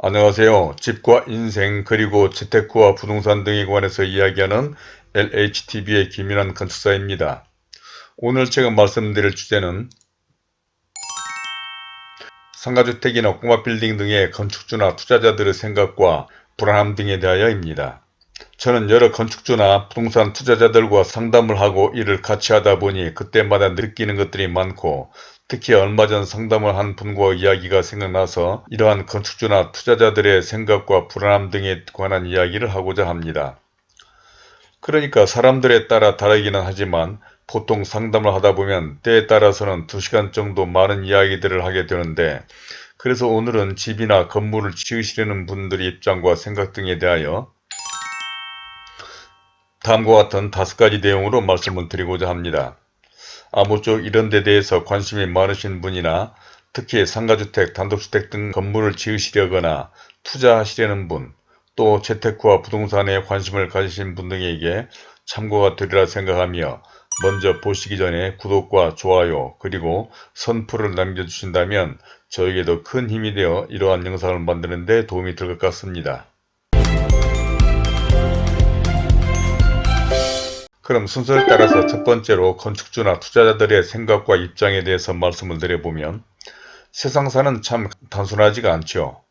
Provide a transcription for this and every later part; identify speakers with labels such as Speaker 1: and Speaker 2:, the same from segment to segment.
Speaker 1: 안녕하세요. 집과 인생 그리고 재테크와 부동산 등에 관해서 이야기하는 LHTV의 김인환 건축사입니다. 오늘 제가 말씀드릴 주제는 상가주택이나 꼬마빌딩 등의 건축주나 투자자들의 생각과 불안함 등에 대하여입니다. 저는 여러 건축주나 부동산 투자자들과 상담을 하고 일을 같이 하다 보니 그때마다 느끼는 것들이 많고 특히 얼마 전 상담을 한 분과 이야기가 생각나서 이러한 건축주나 투자자들의 생각과 불안함 등에 관한 이야기를 하고자 합니다. 그러니까 사람들에 따라 다르기는 하지만 보통 상담을 하다 보면 때에 따라서는 2시간 정도 많은 이야기들을 하게 되는데 그래서 오늘은 집이나 건물을 지으시려는 분들의 입장과 생각 등에 대하여 다음과 같은 다섯 가지 내용으로 말씀을 드리고자 합니다. 아무쪼록 이런 데 대해서 관심이 많으신 분이나 특히 상가주택, 단독주택 등 건물을 지으시려거나 투자하시려는 분, 또 재테크와 부동산에 관심을 가지신 분 등에게 참고가 되리라 생각하며 먼저 보시기 전에 구독과 좋아요 그리고 선풀을 남겨주신다면 저에게도 큰 힘이 되어 이러한 영상을 만드는 데 도움이 될 것 같습니다. 그럼 순서를 따라서 첫 번째로 건축주나 투자자들의 생각과 입장에 대해서 말씀을 드려보면 세상사는 참 단순하지가 않죠.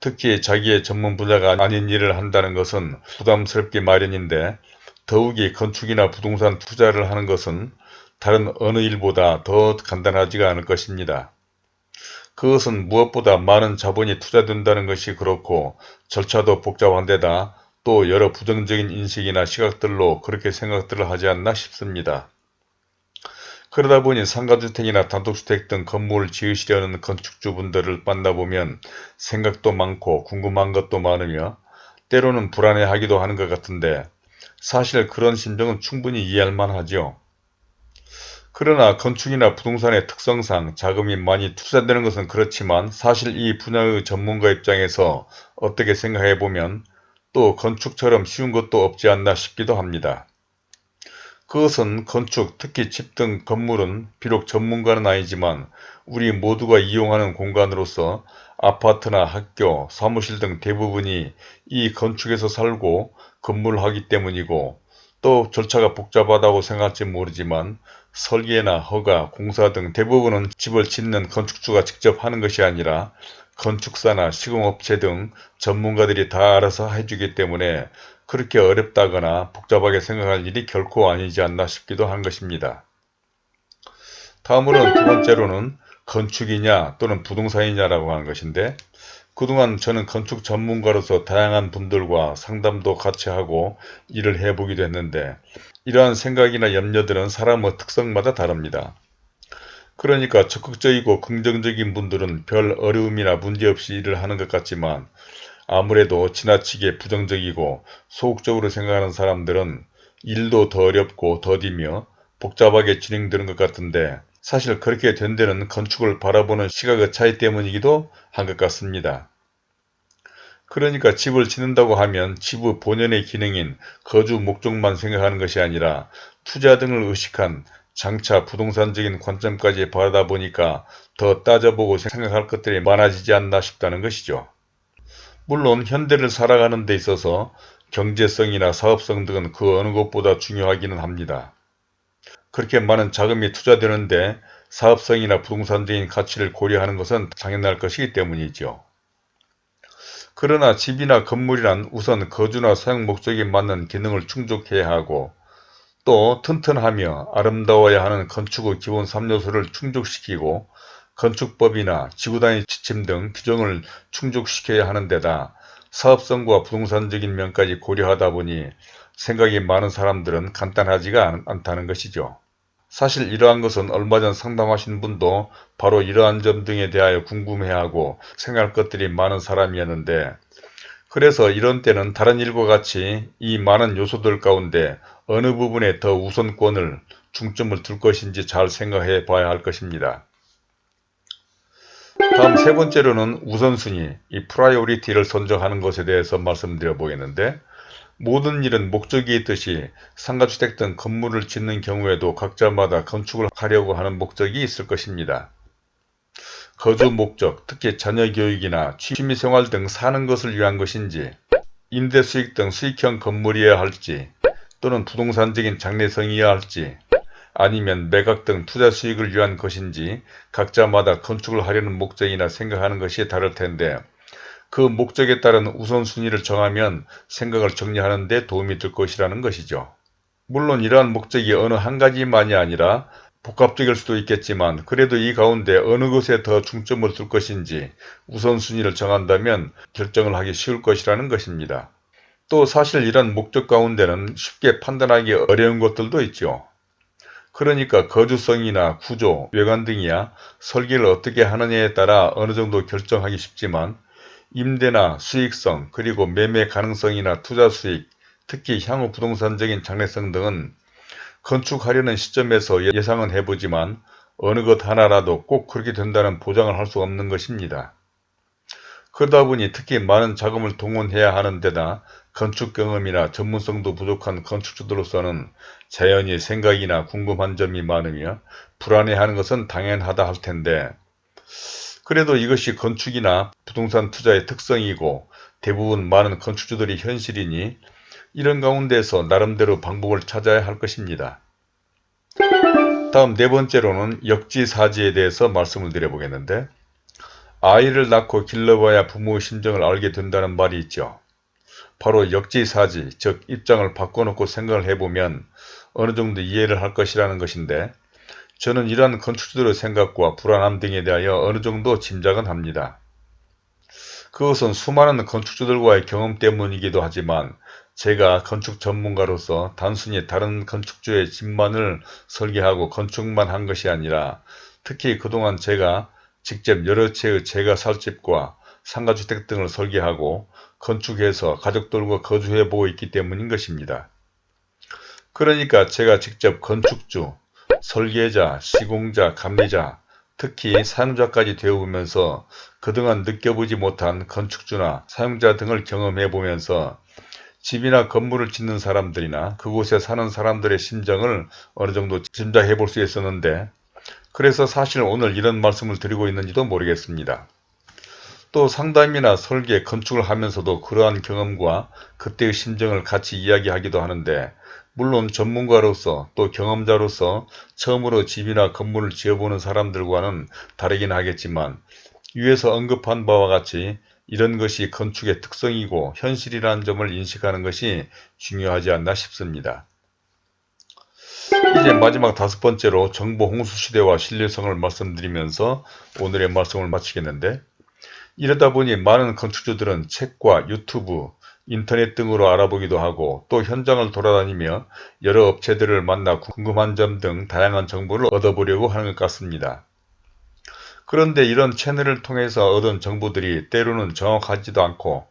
Speaker 1: 특히 자기의 전문 분야가 아닌 일을 한다는 것은 부담스럽기 마련인데 더욱이 건축이나 부동산 투자를 하는 것은 다른 어느 일보다 더 간단하지가 않을 것입니다. 그것은 무엇보다 많은 자본이 투자된다는 것이 그렇고 절차도 복잡한 데다 또 여러 부정적인 인식이나 시각들로 그렇게 생각들을 하지 않나 싶습니다. 그러다 보니 상가주택이나 단독주택 등 건물을 지으시려는 건축주분들을 만나보면 생각도 많고 궁금한 것도 많으며 때로는 불안해하기도 하는 것 같은데 사실 그런 심정은 충분히 이해할 만하죠. 그러나 건축이나 부동산의 특성상 자금이 많이 투자되는 것은 그렇지만 사실 이 분야의 전문가 입장에서 어떻게 생각해보면 또 건축처럼 쉬운 것도 없지 않나 싶기도 합니다. 그것은 건축, 특히 집 등 건물은 비록 전문가는 아니지만 우리 모두가 이용하는 공간으로서 아파트나 학교, 사무실 등 대부분이 이 건축에서 살고 근무를 하기 때문이고 또 절차가 복잡하다고 생각할지 모르지만 설계나 허가, 공사 등 대부분은 집을 짓는 건축주가 직접 하는 것이 아니라 건축사나 시공업체 등 전문가들이 다 알아서 해주기 때문에 그렇게 어렵다거나 복잡하게 생각할 일이 결코 아니지 않나 싶기도 한 것입니다. 다음으로는 두 번째로는 건축이냐 또는 부동산이냐라고 하는 것인데 그동안 저는 건축 전문가로서 다양한 분들과 상담도 같이 하고 일을 해보기도 했는데 이러한 생각이나 염려들은 사람의 특성마다 다릅니다. 그러니까 적극적이고 긍정적인 분들은 별 어려움이나 문제없이 일을 하는 것 같지만 아무래도 지나치게 부정적이고 소극적으로 생각하는 사람들은 일도 더 어렵고 더디며 복잡하게 진행되는 것 같은데 사실 그렇게 된 데는 건축을 바라보는 시각의 차이 때문이기도 한 것 같습니다. 그러니까 집을 짓는다고 하면 집의 본연의 기능인 거주 목적만 생각하는 것이 아니라 투자 등을 의식한 장차 부동산적인 관점까지 바라다 보니까 더 따져보고 생각할 것들이 많아지지 않나 싶다는 것이죠. 물론 현대를 살아가는 데 있어서 경제성이나 사업성 등은 그 어느 것보다 중요하기는 합니다. 그렇게 많은 자금이 투자되는데 사업성이나 부동산적인 가치를 고려하는 것은 당연할 것이기 때문이죠. 그러나 집이나 건물이란 우선 거주나 사용 목적에 맞는 기능을 충족해야 하고 또 튼튼하며 아름다워야 하는 건축의 기본 3요소를 충족시키고 건축법이나 지구단위 지침 등 규정을 충족시켜야 하는 데다 사업성과 부동산적인 면까지 고려하다 보니 생각이 많은 사람들은 간단하지가 않다는 것이죠. 사실 이러한 것은 얼마 전 상담하신 분도 바로 이러한 점 등에 대하여 궁금해하고 생각할 것들이 많은 사람이었는데 그래서 이런 때는 다른 일과 같이 이 많은 요소들 가운데 어느 부분에 더 우선권을 중점을 둘 것인지 잘 생각해 봐야 할 것입니다. 다음 세 번째로는 우선순위, 이 priority를 선정하는 것에 대해서 말씀드려 보겠는데 모든 일은 목적이 있듯이 상가주택 등 건물을 짓는 경우에도 각자마다 건축을 하려고 하는 목적이 있을 것입니다. 거주 목적, 특히 자녀 교육이나 취미생활 등 사는 것을 위한 것인지, 임대 수익 등 수익형 건물이어야 할지, 또는 부동산적인 장래성이어야 할지, 아니면 매각 등 투자 수익을 위한 것인지 각자마다 건축을 하려는 목적이나 생각하는 것이 다를 텐데 그 목적에 따른 우선순위를 정하면 생각을 정리하는 데 도움이 될 것이라는 것이죠. 물론 이러한 목적이 어느 한 가지만이 아니라 복합적일 수도 있겠지만 그래도 이 가운데 어느 것에 더 중점을 둘 것인지 우선순위를 정한다면 결정을 하기 쉬울 것이라는 것입니다. 또 사실 이런 목적 가운데는 쉽게 판단하기 어려운 것들도 있죠. 그러니까 거주성이나 구조, 외관 등이야 설계를 어떻게 하느냐에 따라 어느 정도 결정하기 쉽지만 임대나 수익성 그리고 매매 가능성이나 투자 수익, 특히 향후 부동산적인 장래성 등은 건축하려는 시점에서 예상은 해보지만 어느 것 하나라도 꼭 그렇게 된다는 보장을 할 수 없는 것입니다. 그러다 보니 특히 많은 자금을 동원해야 하는 데다 건축 경험이나 전문성도 부족한 건축주들로서는 자연히 생각이나 궁금한 점이 많으며 불안해하는 것은 당연하다 할 텐데 그래도 이것이 건축이나 부동산 투자의 특성이고 대부분 많은 건축주들이 현실이니 이런 가운데서 나름대로 방법을 찾아야 할 것입니다. 다음 네 번째로는 역지사지에 대해서 말씀을 드려보겠는데 아이를 낳고 길러봐야 부모의 심정을 알게 된다는 말이 있죠. 바로 역지사지, 즉 입장을 바꿔놓고 생각을 해보면 어느 정도 이해를 할 것이라는 것인데 저는 이러한 건축주들의 생각과 불안함 등에 대하여 어느 정도 짐작은 합니다. 그것은 수많은 건축주들과의 경험 때문이기도 하지만 제가 건축 전문가로서 단순히 다른 건축주의 집만을 설계하고 건축만 한 것이 아니라 특히 그동안 제가 직접 여러 채의 제가 살 집과 상가주택 등을 설계하고 건축해서 가족들과 거주해보고 있기 때문인 것입니다. 그러니까 제가 직접 건축주, 설계자, 시공자, 감리자, 특히 사용자까지 되어보면서 그동안 느껴보지 못한 건축주나 사용자 등을 경험해 보면서 집이나 건물을 짓는 사람들이나 그곳에 사는 사람들의 심정을 어느 정도 짐작해 볼 수 있었는데 그래서 사실 오늘 이런 말씀을 드리고 있는지도 모르겠습니다. 또 상담이나 설계, 건축을 하면서도 그러한 경험과 그때의 심정을 같이 이야기하기도 하는데 물론 전문가로서 또 경험자로서 처음으로 집이나 건물을 지어보는 사람들과는 다르긴 하겠지만 위에서 언급한 바와 같이 이런 것이 건축의 특성이고 현실이라는 점을 인식하는 것이 중요하지 않나 싶습니다. 이제 마지막 다섯 번째로 정보 홍수 시대와 신뢰성을 말씀드리면서 오늘의 말씀을 마치겠는데 이러다 보니 많은 건축주들은 책과 유튜브, 인터넷 등으로 알아보기도 하고 또 현장을 돌아다니며 여러 업체들을 만나 궁금한 점 등 다양한 정보를 얻어보려고 하는 것 같습니다. 그런데 이런 채널을 통해서 얻은 정보들이 때로는 정확하지도 않고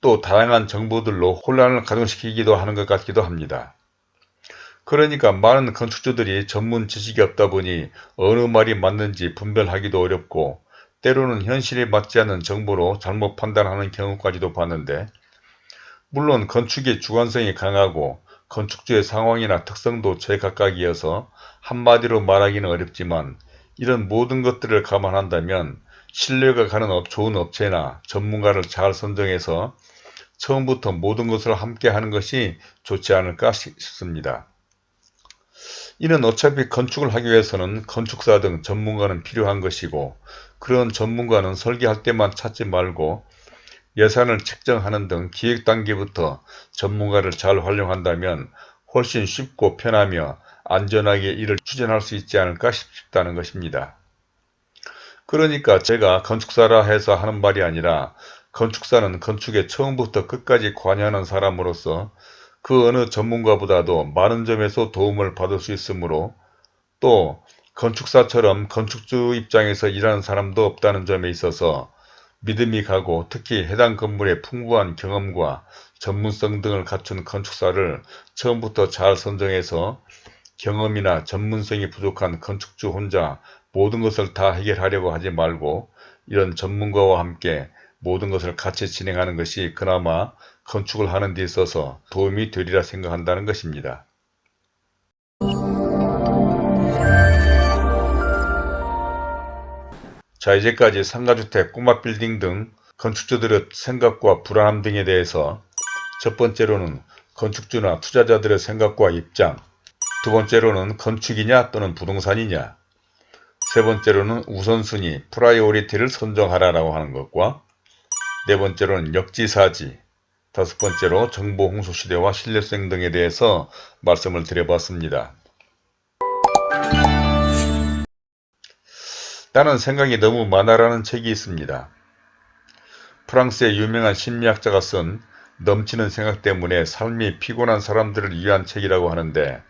Speaker 1: 또 다양한 정보들로 혼란을 가중시키기도 하는 것 같기도 합니다. 그러니까 많은 건축주들이 전문 지식이 없다 보니 어느 말이 맞는지 분별하기도 어렵고 때로는 현실에 맞지 않는 정보로 잘못 판단하는 경우까지도 봤는데 물론 건축의 주관성이 강하고 건축주의 상황이나 특성도 제각각이어서 한마디로 말하기는 어렵지만 이런 모든 것들을 감안한다면 신뢰가 가는 업, 좋은 업체나 전문가를 잘 선정해서 처음부터 모든 것을 함께 하는 것이 좋지 않을까 싶습니다. 이는 어차피 건축을 하기 위해서는 건축사 등 전문가는 필요한 것이고 그런 전문가는 설계할 때만 찾지 말고 예산을 책정하는 등 기획 단계부터 전문가를 잘 활용한다면 훨씬 쉽고 편하며 안전하게 일을 추진할 수 있지 않을까 싶다는 것입니다. 그러니까 제가 건축사라 해서 하는 말이 아니라 건축사는 건축에 처음부터 끝까지 관여하는 사람으로서 그 어느 전문가보다도 많은 점에서 도움을 받을 수 있으므로 또 건축사처럼 건축주 입장에서 일하는 사람도 없다는 점에 있어서 믿음이 가고 특히 해당 건물의 풍부한 경험과 전문성 등을 갖춘 건축사를 처음부터 잘 선정해서 경험이나 전문성이 부족한 건축주 혼자 모든 것을 다 해결하려고 하지 말고 이런 전문가와 함께 모든 것을 같이 진행하는 것이 그나마 건축을 하는 데 있어서 도움이 되리라 생각한다는 것입니다. 자 이제까지 상가주택, 꼬마 빌딩 등 건축주들의 생각과 불안함 등에 대해서 첫 번째로는 건축주나 투자자들의 생각과 입장 두 번째로는 건축이냐 또는 부동산이냐 세 번째로는 우선순위, priority를 선정하라라고 하는 것과 네 번째로는 역지사지 다섯 번째로 정보 홍수 시대와 신뢰성 등에 대해서 말씀을 드려봤습니다. 나는 생각이 너무 많아라는 책이 있습니다. 프랑스의 유명한 심리학자가 쓴 넘치는 생각 때문에 삶이 피곤한 사람들을 위한 책이라고 하는데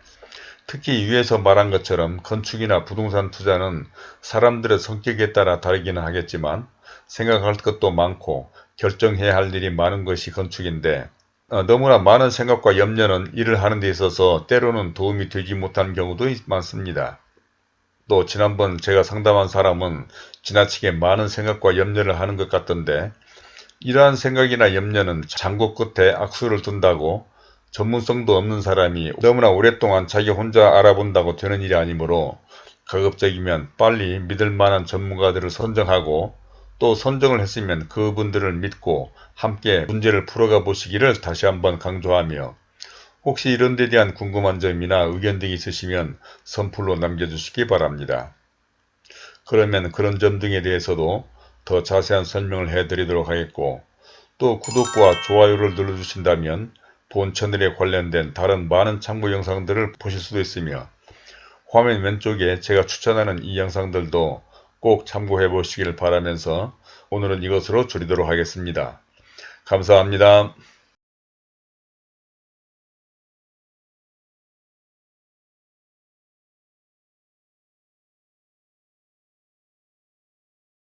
Speaker 1: 특히 위에서 말한 것처럼 건축이나 부동산 투자는 사람들의 성격에 따라 다르기는 하겠지만 생각할 것도 많고 결정해야 할 일이 많은 것이 건축인데 어, 너무나 많은 생각과 염려는 일을 하는 데 있어서 때로는 도움이 되지 못하는 경우도 많습니다. 또 지난번 제가 상담한 사람은 지나치게 많은 생각과 염려를 하는 것 같던데 이러한 생각이나 염려는 장고 끝에 악수를 둔다고 전문성도 없는 사람이 너무나 오랫동안 자기 혼자 알아본다고 되는 일이 아니므로 가급적이면 빨리 믿을 만한 전문가들을 선정하고 또 선정을 했으면 그분들을 믿고 함께 문제를 풀어가 보시기를 다시 한번 강조하며 혹시 이런 데 대한 궁금한 점이나 의견 등이 있으시면 선플로 남겨주시기 바랍니다. 그러면 그런 점 등에 대해서도 더 자세한 설명을 해드리도록 하겠고 또 구독과 좋아요를 눌러주신다면 본 채널에 관련된 다른 많은 참고 영상들을 보실 수도 있으며 화면 왼쪽에 제가 추천하는 이 영상들도 꼭 참고해 보시길 바라면서 오늘은 이것으로 줄이도록 하겠습니다. 감사합니다.